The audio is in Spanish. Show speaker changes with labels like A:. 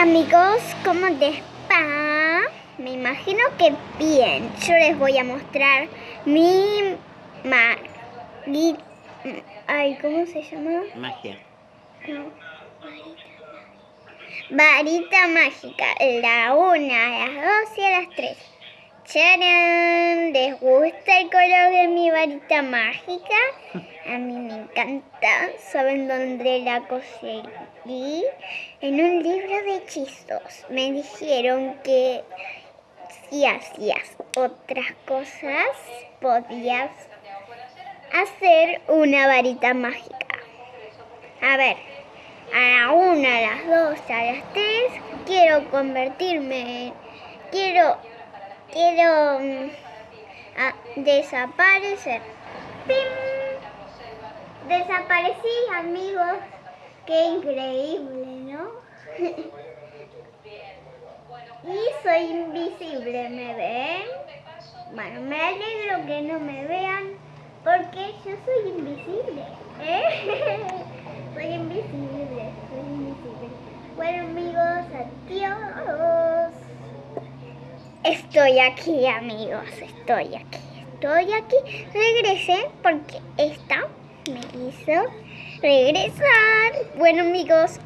A: Hola amigos, ¿cómo les va? Me imagino que bien. Yo les voy a mostrar mi ma... mi- Ay, ¿cómo se llama?
B: Magia.
A: No, varita mágica. La una, a las dos y a las tres. ¡Charán! ¿Les gusta color de mi varita mágica? A mí me encanta. ¿Saben dónde la conseguí? En un libro de hechizos. Me dijeron que si hacías otras cosas, podías hacer una varita mágica. A ver, a la una, a las dos, a las tres, quiero convertirme en... Quiero... Quiero... a- desaparecer. ¡Pim! Desaparecí, amigos. Qué increíble, ¿no? y soy invisible, ¿me ven? Bueno, me alegro que no me vean porque yo soy invisible. ¿eh? soy invisible, soy invisible. Bueno amigos, adiós. Estoy aquí amigos, estoy aquí, estoy aquí. Regresé porque esta me hizo regresar. Bueno amigos,